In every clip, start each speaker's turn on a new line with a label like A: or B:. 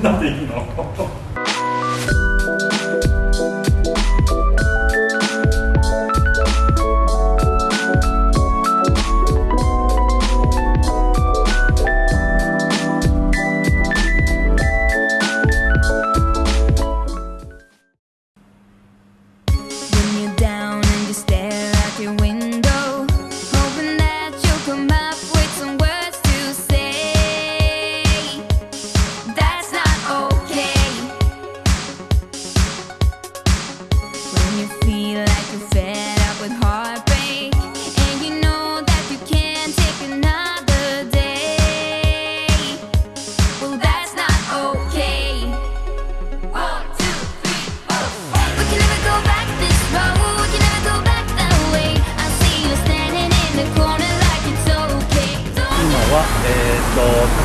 A: んなんでいいの？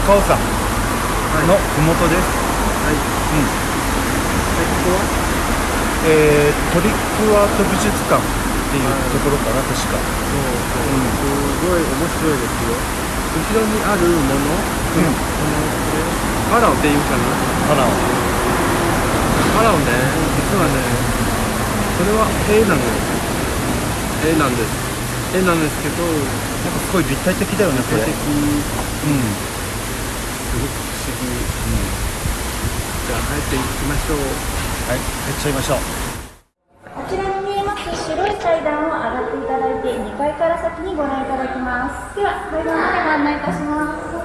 A: 高尾山のふもとです。はい。うん。えー、トリックアート美術館っていうところかな、確か。そう
B: そう、うん、すごい面白いですよ。後ろにあるもの、うん、このパラオっていうかな。
A: パラオ。
B: パラオね、実はね、これは絵なの。絵なんです。絵なんですけど、
A: なんかすごい立体的だよね、これ。立体的。うん。
B: すごく不思議、うん、じゃあ入っていきましょう。
A: はい。入っちゃいましょう。
C: こちらに見えます白い階段を上がっていただいて2階から先にご覧いただきますでは階段までご案内いたします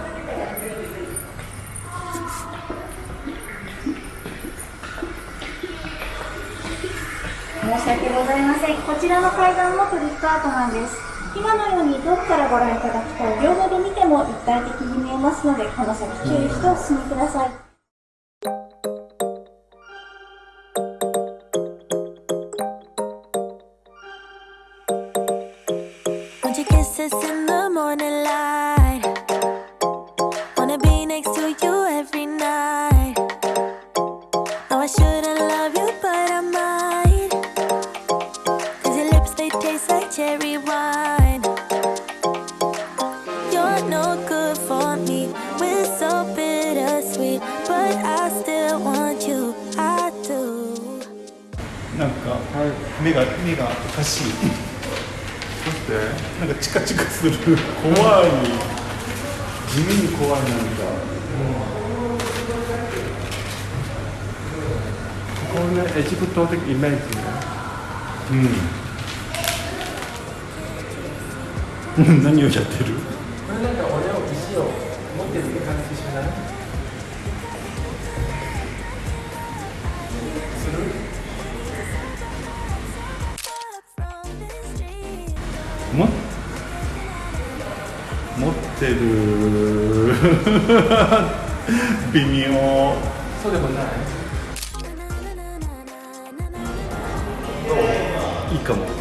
C: 申し訳ございませんこちらの階段もトリックアートなんです。今のように遠くからご覧いただくと両方で見ても一体的に見えますのでこの先注意してお進みください。
A: 目がおかしい。どうして。なんかチカチカする。怖い。地味に怖いなんか、うん、
B: ここねエジプト的イメージね。
A: うん。何をやってる？こ
B: れなんか俺を石を持ってるって感じしない？
A: 微妙。
B: ない。
A: どいいかも。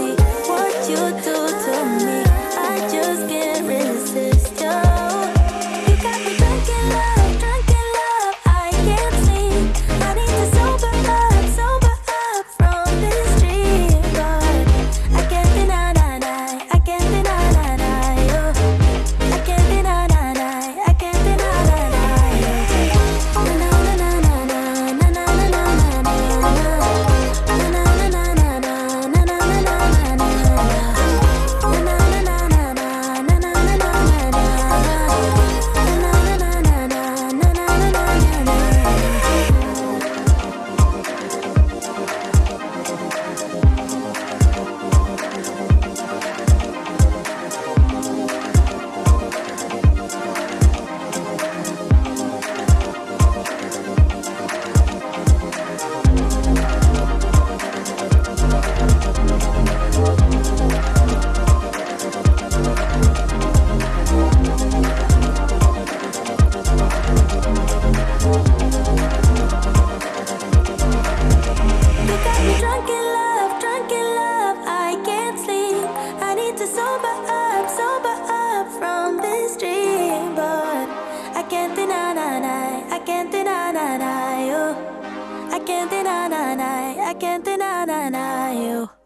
A: can't deny, deny. I can't deny, deny you.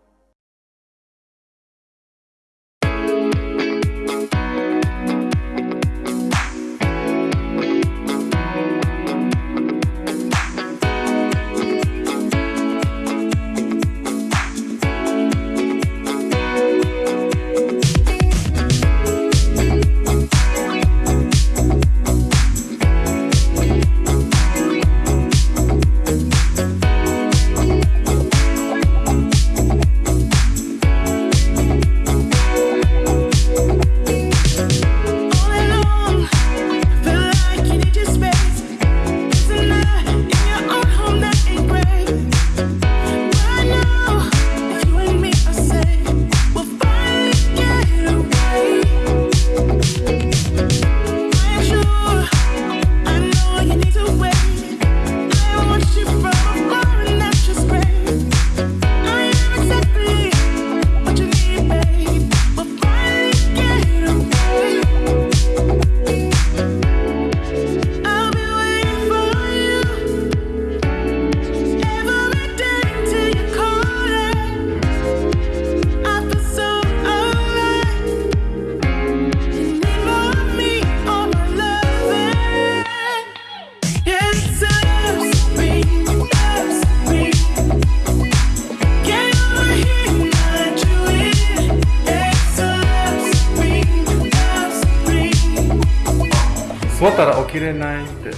B: 起きれないって。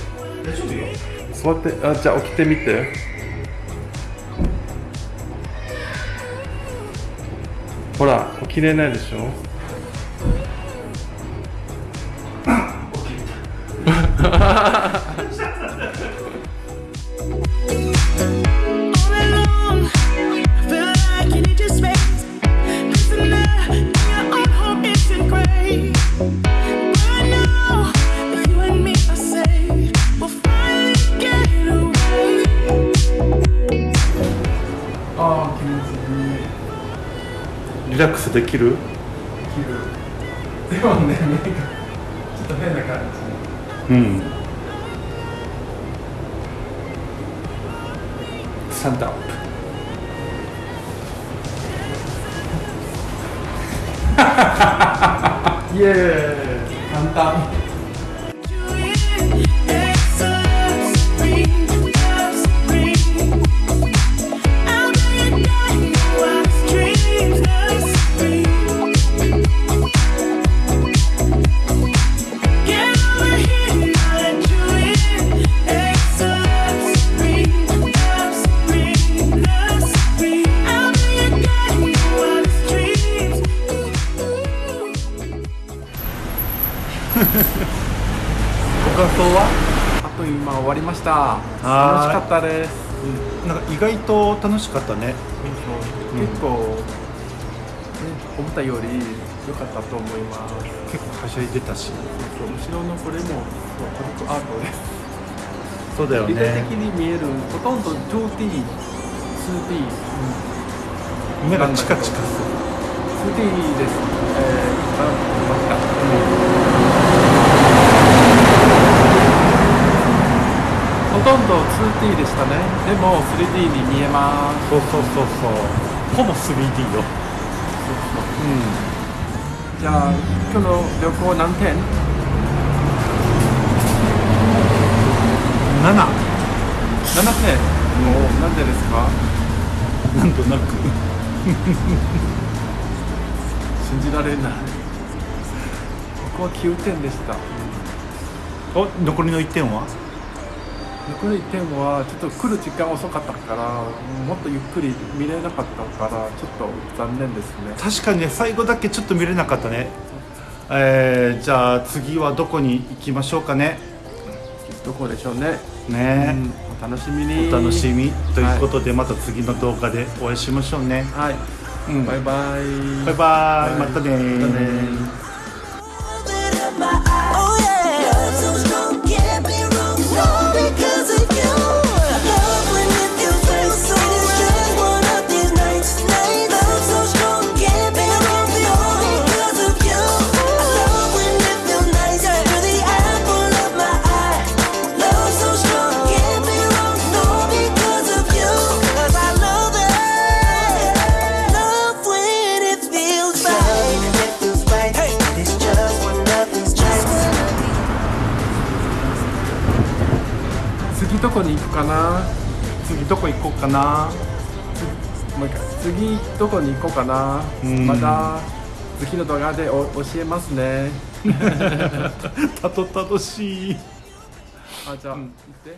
B: 大丈夫よ座ってあじゃあ起きてみて。ほら起きれないでしょ？起きれたできる？でもねちょっと変な感
D: うん。
B: じスタンドアップイエーイ簡単ご感想は？あっという間終わりました。楽しかったです。
D: なんか意外と楽しかったね。
B: 結構、ね、思ったより良かったと思います。
D: 結構はしゃいでたし。
B: 後ろのこれもトリックアートです。
D: そうだよ
B: 立体
D: ね
B: 的に見えるほとんど 2D 2D
D: 目がチカチカす
B: 2D です。えー、あました、ほとんど 2D でしたね。でも 3D に見えます。
D: るそうそうそうそう。ほぼ 3D よ。
B: じゃあ今日の旅行何点
D: ？7
B: 7点。もうなんでですか？
D: なんとなく。
B: 信じられない。僕は9点でした。
D: お残りの1点は？
B: 残り1点はちょっと来る時間遅かったからもっとゆっくり見れなかったからちょっと残念ですね。
D: 確かにね最後だけちょっと見れなかったね。えー、じゃあ次はどこに行きましょうかね。
B: どこでしょうね、
D: ね、
B: うんお楽しみに。
D: お楽しみ。ということで、また次の動画でお会いしましょうね、
B: はい、
D: うん。
B: バイバイ。
D: バイバイ。
B: またねどこに行くかな？
D: 次どこ行こうかな？
B: もう一回次どこに行こうかな？
D: うん。
B: また次の動画でお教えますね。
D: たどたどしい。
B: あじゃあ、行って